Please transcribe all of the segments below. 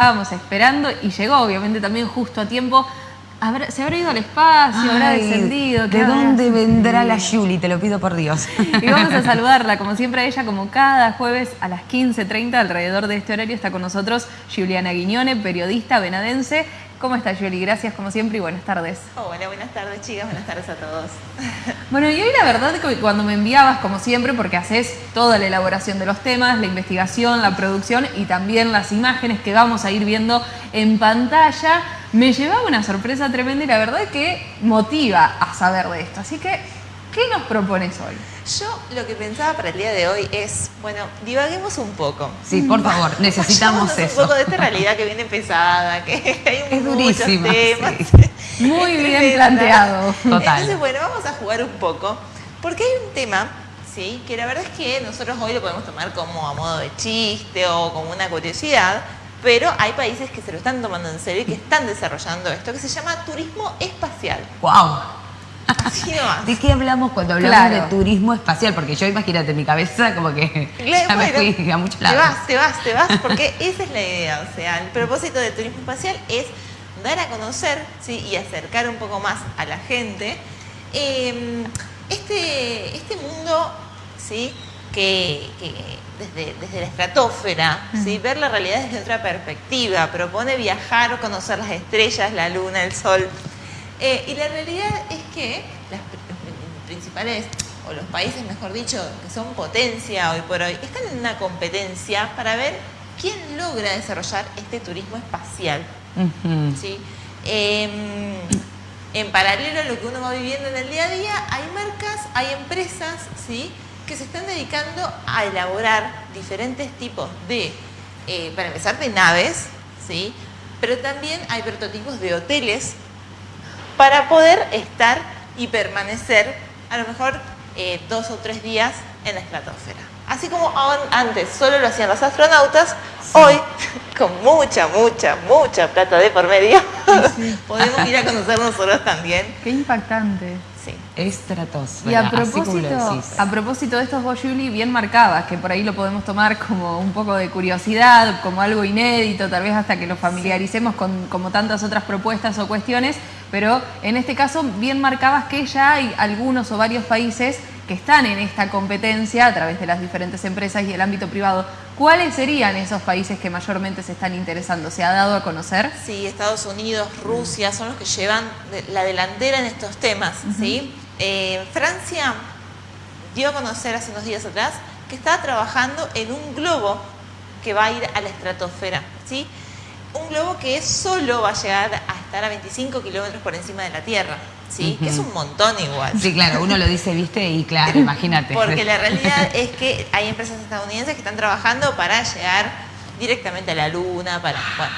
estábamos esperando y llegó obviamente también justo a tiempo. ¿Se habrá ido al espacio? ¿Habrá descendido? ¿De dónde vendrá la Julie? Te lo pido por Dios. Y vamos a saludarla, como siempre, a ella, como cada jueves a las 15.30, alrededor de este horario, está con nosotros Juliana Guiñone, periodista venadense, ¿Cómo estás, Yoli? Gracias, como siempre, y buenas tardes. Hola, buenas tardes, chicas. Buenas tardes a todos. Bueno, y hoy la verdad que cuando me enviabas, como siempre, porque haces toda la elaboración de los temas, la investigación, la producción y también las imágenes que vamos a ir viendo en pantalla, me llevaba una sorpresa tremenda y la verdad que motiva a saber de esto. Así que, ¿qué nos propones hoy? Yo lo que pensaba para el día de hoy es, bueno, divaguemos un poco. Sí, por favor, necesitamos eso. un poco de esta realidad que viene pesada, que hay es muchos temas. Muy bien planteado. Total. Entonces, bueno, vamos a jugar un poco, porque hay un tema, ¿sí? Que la verdad es que nosotros hoy lo podemos tomar como a modo de chiste o como una curiosidad, pero hay países que se lo están tomando en serio y que están desarrollando esto, que se llama turismo espacial. ¡Wow! ¿De qué hablamos cuando hablamos de turismo espacial? Porque yo imagínate, mi cabeza como que ya me fui a muchos lados. Te vas, te vas, te vas, porque esa es la idea. O sea, el propósito del turismo espacial es dar a conocer ¿sí? y acercar un poco más a la gente em, este, este mundo ¿sí? que, desde, desde, la estratosfera, ¿sí? ver la realidad desde otra perspectiva, propone viajar o conocer las estrellas, la luna, el sol. Eh, y la realidad es que las principales, o los países mejor dicho, que son potencia hoy por hoy, están en una competencia para ver quién logra desarrollar este turismo espacial. Em, en paralelo a lo que uno va viviendo en el día a día, hay marcas, hay empresas ¿sí? que se están dedicando a elaborar diferentes tipos de, eh, para empezar, de naves, ¿sí? pero también hay prototipos de hoteles para poder estar y permanecer a lo mejor eh, dos o tres días en la estratosfera. Así como antes solo lo hacían los astronautas, hoy, con mucha, mucha, mucha plata de por medio, podemos ir a conocer nosotros también. Qué impactante. Sí. Estratosfera. Y a propósito, a propósito de estos vos, Julie, bien marcabas, que por ahí lo podemos tomar como un poco de curiosidad, como algo inédito, tal vez hasta que lo familiaricemos con como tantas otras propuestas o cuestiones, pero en este caso bien marcabas que ya hay algunos o varios países que están en esta competencia a través de las diferentes empresas y el ámbito privado. ¿Cuáles serían esos países que mayormente se están interesando? ¿Se ha dado a conocer? Sí, Estados Unidos, Rusia son los que llevan la delantera en estos temas. ¿sí? Eh, Francia dio a conocer hace unos días atrás que está trabajando en un globo que va a ir a la estratosfera. ¿sí? un globo que solo va a llegar a estar a 25 kilómetros por encima de la Tierra. ¿Sí? Que es un montón igual. Sí, claro, uno lo dice, viste, y claro, imagínate. Porque la realidad es que hay empresas estadounidenses que están trabajando para llegar directamente a la Luna, para... Bueno.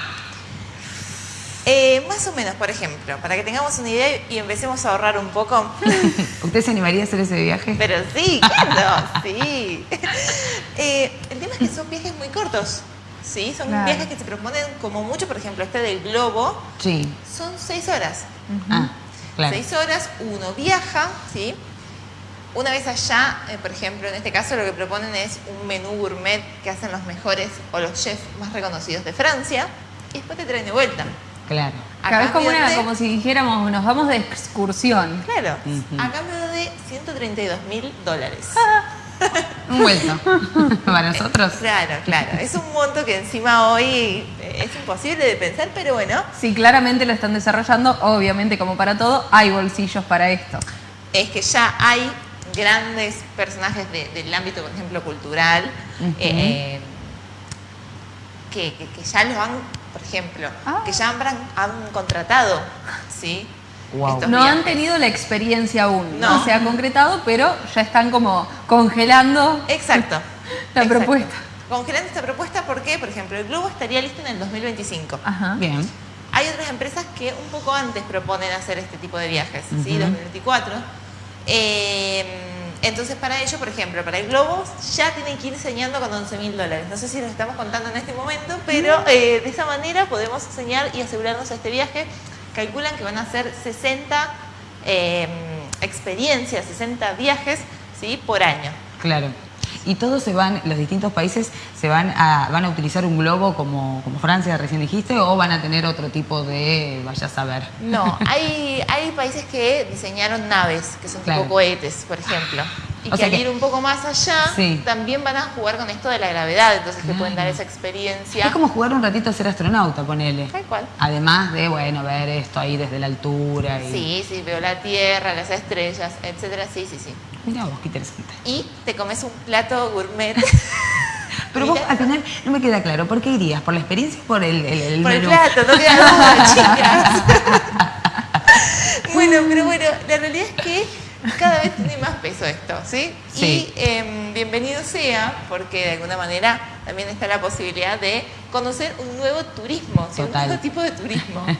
Eh, más o menos, por ejemplo, para que tengamos una idea y empecemos a ahorrar un poco. ¿Usted se animaría a hacer ese viaje? Pero sí, claro, sí. Eh, el tema es que son viajes muy cortos. ¿sí? Son viajes que se proponen como mucho, por ejemplo, este del globo. Sí. Son seis horas. Ah, claro. Seis horas, uno viaja, ¿sí? Una vez allá, eh, por ejemplo, en este caso lo que proponen es un menú gourmet que hacen los mejores o los chefs más reconocidos de Francia y después te traen de vuelta. Claro. Acá es como, como si dijéramos, nos vamos de excursión. Claro, a cambio de 132 mil dólares. Un vuelto. Para nosotros. Claro, claro. Es un monto que encima hoy es imposible de pensar, pero bueno. Sí, claramente lo están desarrollando. Obviamente, como para todo, hay bolsillos para esto. Es que ya hay grandes personajes del ámbito, por ejemplo, cultural, eh, que, ya los han, por ejemplo, ah. que ya han, han contratado, ¿sí? No han tenido la experiencia aún, no. se ha concretado, pero ya están como congelando Exacto. la propuesta. Congelando esta propuesta porque, por ejemplo, el globo estaría listo en el 2025. Ajá. Bien. Hay otras empresas que un poco antes proponen hacer este tipo de viajes, ¿sí? 2024. Eh, entonces, para ello, por ejemplo, para el globo ya tienen que ir enseñando con 11 mil dólares. No sé si lo estamos contando en este momento, pero eh, de esa manera podemos enseñar y asegurarnos este viaje calculan que van a ser 60 em, experiencias, 60 viajes ¿sí? por año. Claro. Y todos se van, los distintos países se van a, van a utilizar un globo como, como Francia, recién dijiste, o van a tener otro tipo de, vaya a saber. No, hay, hay países que diseñaron naves, que son tipo cohetes, por ejemplo. Y que al ir un poco más allá, también van a jugar con esto de la gravedad, entonces te pueden dar esa experiencia. Es como jugar un ratito a ser astronauta, ponele. Tal cual. Además de, bueno, ver esto ahí desde la altura. Y... Sí, sí, veo la Tierra, las estrellas, etcétera, sí, sí, sí. Mira vos, qué interesante. Y te comes un plato gourmet. Pero vos al final no me queda claro, ¿por qué irías? ¿Por la experiencia o por el, el, Por el plato, no queda duda, chicas. bueno, pero bueno, la realidad es que cada vez tiene más peso esto, ¿sí? Y em, bienvenido sea, porque de alguna manera también está la posibilidad de conocer un nuevo turismo, un nuevo tipo de turismo.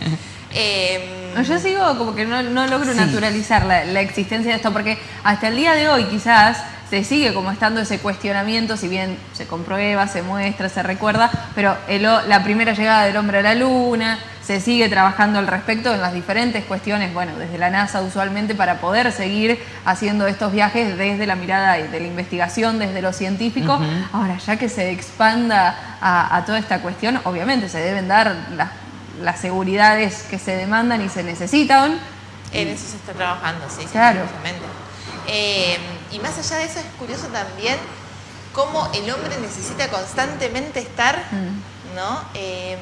Em, yo sigo como que no, logro naturalizar la, la, existencia de esto, porque hasta el día de hoy quizás se sigue como estando ese cuestionamiento, si bien se comprueba, se muestra, se recuerda, pero la primera llegada del hombre a la luna, se sigue trabajando al respecto en las diferentes cuestiones, bueno, desde la NASA usualmente para poder seguir haciendo estos viajes desde la mirada de la investigación, desde lo científico. Ahora, ya que se expanda a, toda esta cuestión, obviamente se deben dar las, seguridades que se demandan y se necesitan. En eso se está trabajando, sí, claro. Eh, y más allá de eso es curioso también cómo el hombre necesita constantemente estar, mm. ¿no? Eh,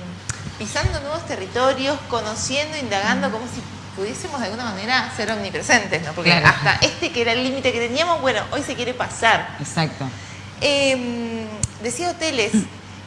pisando nuevos territorios, conociendo, indagando, como si pudiésemos de alguna manera ser omnipresentes, ¿no? Porque hasta este que era el límite que teníamos, bueno, hoy se quiere pasar. Exacto. Em, decía hoteles,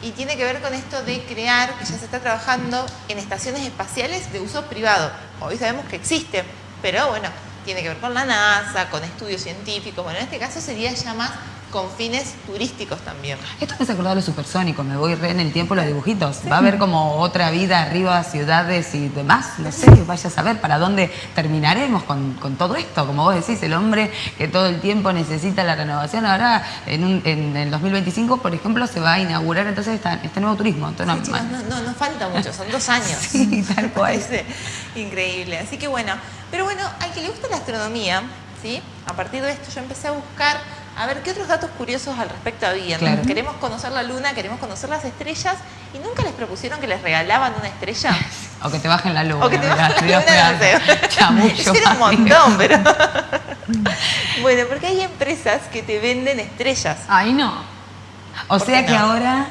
y tiene que ver con esto de crear, que ya se está trabajando en estaciones espaciales de uso privado. Hoy sabemos que existen, pero bueno, tiene que ver con la NASA, con estudios científicos. Bueno, en este caso sería ya más con fines turísticos también. Esto me hace acordar de los supersónicos, me voy re en el tiempo los dibujitos. Va a haber como otra vida arriba, ciudades y demás, no sé, vaya a saber para dónde terminaremos con, todo esto. Como vos decís, el hombre que todo el tiempo necesita la renovación. Ahora, en, en el 2025, por ejemplo, se va a inaugurar entonces este nuevo turismo. no, no, no, falta mucho, son dos años. sí, tal cual. increíble. Así que bueno, pero bueno, al que le gusta la astronomía, ¿sí? A partir de esto yo empecé a buscar a ver qué otros datos curiosos al respecto había. Queremos conocer la luna, queremos conocer las estrellas y nunca les propusieron que les regalaban una estrella. o que te bajen la luna. O que te bajen la luna, Eso era un montón, pero... bueno, porque hay empresas que te venden estrellas. Ay, no. O sea que ahora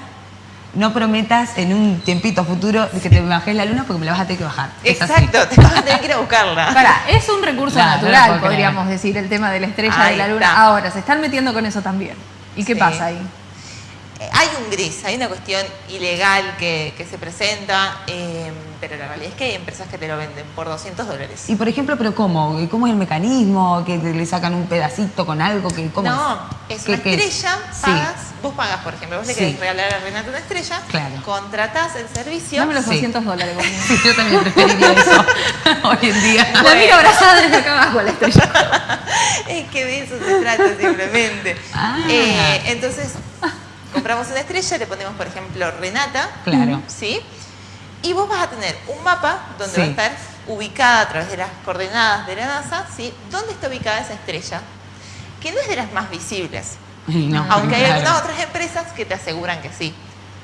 no prometas en un tiempito futuro que te bajes la luna porque me la vas a tener que bajar. Exacto, te vas a tener que ir a buscarla. Para, es un recurso natural, podríamos decir, el tema de la estrella de la luna. Ahora, se están metiendo con eso también. ¿Y qué pasa ahí? Eh, hay un gris, hay una cuestión ilegal que, se presenta, em, pero la realidad es que hay empresas que te lo venden por 200 dólares. Y por ejemplo, ¿pero cómo? ¿Cómo es el mecanismo? ¿Que le sacan un pedacito con algo? Que, ¿cómo no, es una estrella, pagas, vos pagas, por ejemplo, vos le querés regalar a Renata una estrella, claro. contratás el servicio. Dame los 200 dólares. Sí, yo también preferiría eso hoy en día. La mira abrazada desde acá abajo la estrella. es que de eso se trata simplemente. Ah. Eh, entonces compramos una estrella, le ponemos, por ejemplo, Renata. Claro. ¿Sí? Y vos vas a tener un mapa donde va a estar ubicada a través de las coordenadas de la NASA, ¿sí? ¿Dónde está ubicada esa estrella? Que no es de las más visibles. aunque hay algunas otras empresas que te aseguran que sí.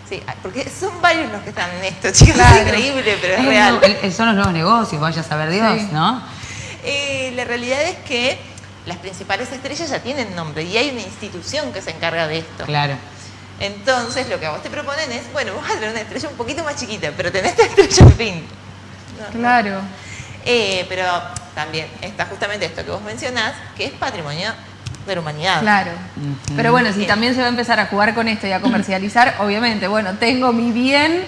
Sí, porque son varios los que están en esto, chicos. Es increíble, pero es, real. son los nuevos negocios, vaya a saber Dios, ¿no? Eh, la realidad es que las principales estrellas ya tienen nombre y hay una institución que se encarga de esto. Claro. Entonces, lo que a vos te proponen es, bueno, vos vas a tener una estrella un poquito más chiquita, pero tenés esta estrella en fin. claro. Eh, pero también está justamente esto que vos mencionás, que es patrimonio de la humanidad. Claro. Pero bueno, si también se va a empezar a jugar con esto y a comercializar, obviamente, bueno, tengo mi bien eh,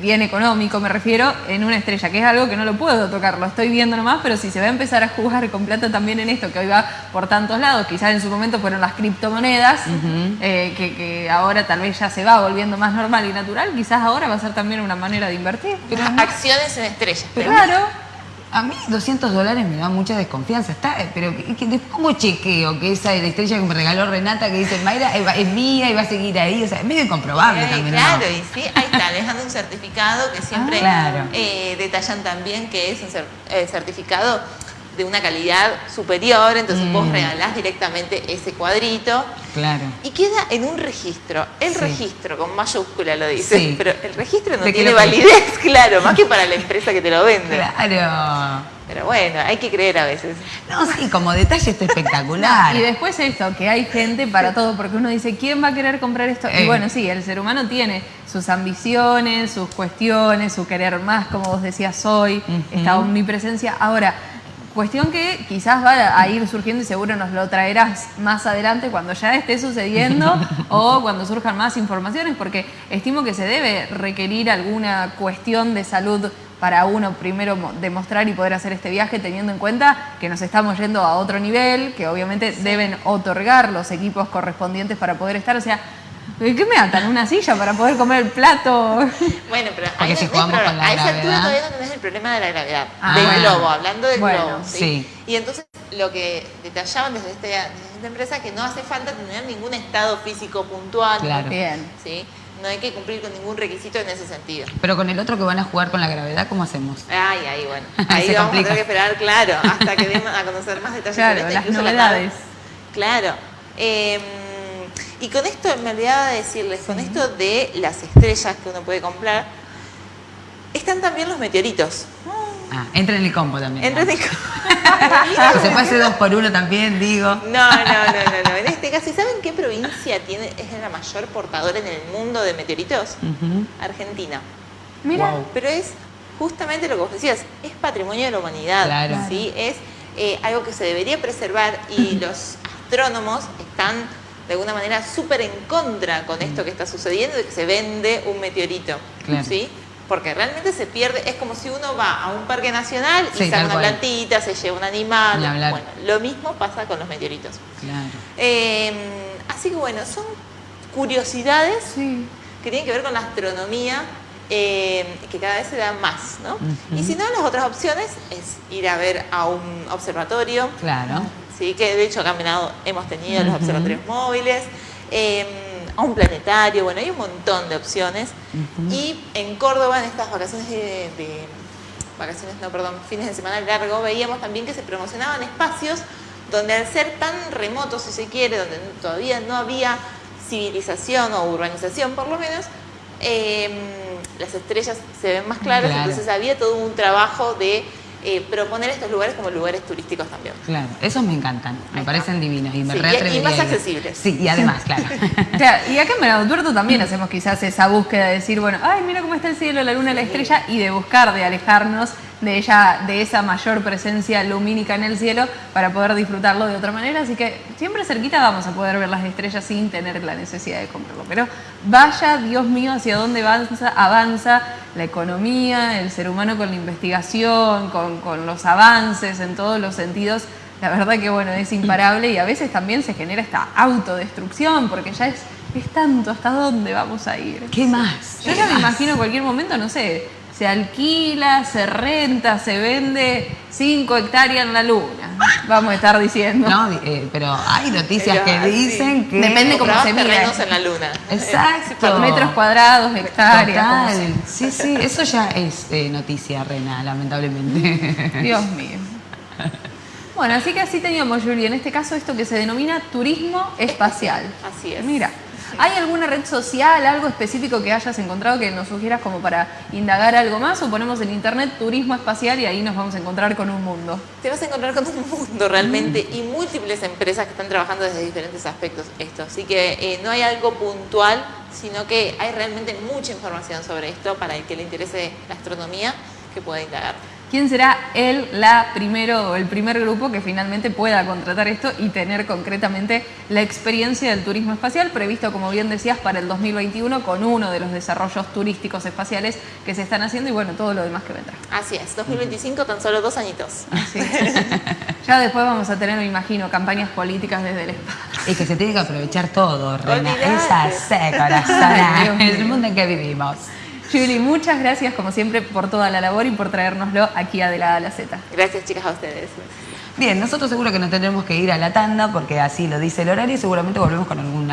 bien económico me refiero, en una estrella, que es algo que no lo puedo tocar, lo estoy viendo nomás, pero si se va a empezar a jugar con plata también en esto, que hoy va por tantos lados, quizás en su momento fueron las criptomonedas, eh, que, ahora tal vez ya se va volviendo más normal y natural, quizás ahora va a ser también una manera de invertir. Acciones en estrellas. claro. A mí 200 dólares me da mucha desconfianza. Está, eh, pero ¿cómo chequeo que esa estrella que me regaló Renata que dice Mayra es mía y va a seguir ahí? O sea, es medio incomprobable también. Claro, y sí, ahí está, dejando un certificado que siempre ah, eh, detallan también que es un eh, certificado de una calidad superior, entonces vos Mm. regalás directamente ese cuadrito Claro. y queda en un registro. El Sí. registro, con mayúscula lo dice, Sí. pero el registro no ¿De qué tiene validez, claro, más que para la empresa que te lo vende. Claro. Pero bueno, hay que creer a veces. No, sí, como detalle está espectacular. Y después esto, que hay gente para todo, porque uno dice, ¿quién va a querer comprar esto? Eh. Y bueno, sí, el ser humano tiene sus ambiciones, sus cuestiones, su querer más, como vos decías hoy, Ujú. esta omnipresencia. Ahora, cuestión que quizás va a ir surgiendo y seguro nos lo traerás más adelante cuando ya esté sucediendo o cuando surjan más informaciones, porque estimo que se debe requerir alguna cuestión de salud para uno primero mo- demostrar y poder hacer este viaje teniendo en cuenta que nos estamos yendo a otro nivel, que obviamente deben otorgar los equipos correspondientes para poder estar, o sea, ¿qué me atan? ¿Una silla para poder comer el plato? Bueno, pero Porque ahí si no- jugamos pero con la a esa altura gravedad. todavía no tenés el problema de la gravedad, Ah, del bueno. globo, hablando del Bueno, globo. ¿sí? sí. Y entonces lo que detallaban desde, este- desde esta empresa que no hace falta tener ningún estado físico puntual. Claro. Bien. ¿sí? No hay que cumplir con ningún requisito en ese sentido. Pero con el otro que van a jugar con la gravedad, ¿cómo hacemos? Ay, ahí, bueno. Ahí vamos complica. a tener que esperar, claro, hasta que demos a conocer más detalles. Claro, sobre esto, las incluso la novedades. Claro. Eh, y con esto, me olvidaba de decirles, con esto de las estrellas que uno puede comprar, están también los meteoritos. Ah, entra en el combo también. Entonces, Que se puede hacer dos por uno también, digo. no, no, no, no, no. En este caso, ¿y saben qué provincia tiene, es la mayor portadora en el mundo de meteoritos? Argentina. Mira, Wow. Pero es justamente lo que vos decías, es patrimonio de la humanidad. Claro. ¿sí? Es eh, algo que se debería preservar y los astrónomos están de alguna manera súper en contra con esto que está sucediendo de que se vende un meteorito. Claro. ¿sí? Porque realmente se pierde, es como si uno va a un parque nacional y Sí, saca una cual. plantita, se lleva un animal. Bueno, lo mismo pasa con los meteoritos. Claro. Eh, así que bueno, son curiosidades sí. que tienen que ver con la astronomía, eh, que cada vez se dan más, ¿no? Y si no, las otras opciones es ir a ver a un observatorio, Claro. ¿Sí? que de hecho en Venado hemos tenido los observatorios móviles, eh, a un planetario, bueno, hay un montón de opciones. Y en Córdoba, en estas vacaciones de, de- vacaciones, no, perdón, fines de semana largo, veíamos también que se promocionaban espacios donde al ser tan remotos, si se quiere, donde todavía no había civilización o urbanización por lo menos, eh, las estrellas se ven más claras, Claro. entonces había todo un trabajo de eh, proponer estos lugares como lugares turísticos también. Claro, esos me encantan, me parecen divinos y me Sí, y- y más accesibles. Sí, y además, claro. Claro, y acá en Venado Tuerto también hacemos quizás esa búsqueda de decir, bueno, ay, mira cómo está el cielo, la luna, la estrella, y de buscar, de alejarnos de ella, de esa mayor presencia lumínica en el cielo para poder disfrutarlo de otra manera. Así que siempre cerquita vamos a poder ver las estrellas sin tener la necesidad de comprarlo. Pero vaya, Dios mío, hacia dónde avanza, avanza la economía, el ser humano con la investigación, con, con los avances en todos los sentidos. La verdad que bueno, es imparable y a veces también se genera esta autodestrucción porque ya es, es tanto hasta dónde vamos a ir. ¿Qué más? Yo ¿Qué ya me imagino cualquier momento, no sé, se alquila, se renta, se vende 5 hectáreas en la luna. Vamos a estar diciendo. No, eh, pero hay noticias Pero que dicen que... Depende cómo se terrenos en la luna. Exacto. Por metros cuadrados, hectáreas. Total. Sí, sí, eso ya es eh, noticia, Rena, lamentablemente. Dios mío. Bueno, así que así teníamos, Julie, en este caso esto que se denomina turismo espacial. Así es. Mira, ¿hay alguna red social, algo específico que hayas encontrado que nos sugieras como para indagar algo más? O ponemos en internet turismo espacial y ahí nos vamos a encontrar con un mundo. Te vas a encontrar con un mundo realmente y múltiples empresas que están trabajando desde diferentes aspectos esto. Así que eh, no hay algo puntual, sino que hay realmente mucha información sobre esto para el que le interese la astronomía que pueda indagar. ¿Quién será el, la primero o el primer grupo que finalmente pueda contratar esto y tener concretamente la experiencia del turismo espacial previsto, como bien decías, para el 2021 con uno de los desarrollos turísticos espaciales que se están haciendo y bueno, todo lo demás que vendrá. Así es, 2025 tan solo dos añitos. Así es. ya después vamos a tener, me imagino, campañas políticas desde el espacio. Y que se tiene que aprovechar todo, Rena. Olvidate. Es así, Ay, corazón. Dios Es el mundo en que vivimos. Julie, muchas gracias como siempre por toda la labor y por traérnoslo aquí a De la A a la Z. Gracias chicas a ustedes. Bien, nosotros seguro que nos tendremos que ir a la tanda porque así lo dice el horario y seguramente volvemos con alguna